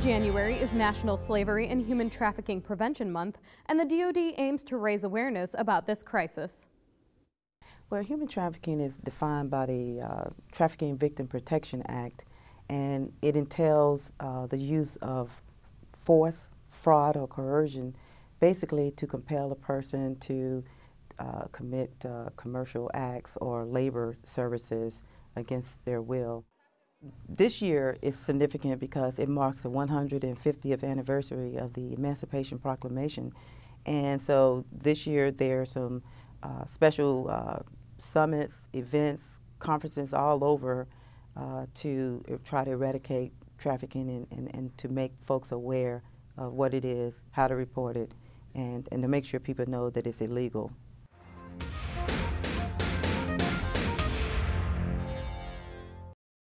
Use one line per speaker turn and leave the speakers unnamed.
January is National Slavery and Human Trafficking Prevention Month, and the DoD aims to raise awareness about this crisis.
Well, human trafficking is defined by the uh, Trafficking Victim Protection Act, and it entails uh, the use of force, fraud, or coercion, basically to compel a person to uh, commit uh, commercial acts or labor services against their will. This year is significant because it marks the 150th anniversary of the Emancipation Proclamation. And so this year there are some uh, special uh, summits, events, conferences all over uh, to try to eradicate trafficking and, and, and to make folks aware of what it is, how to report it, and, and to make sure people know that it's illegal.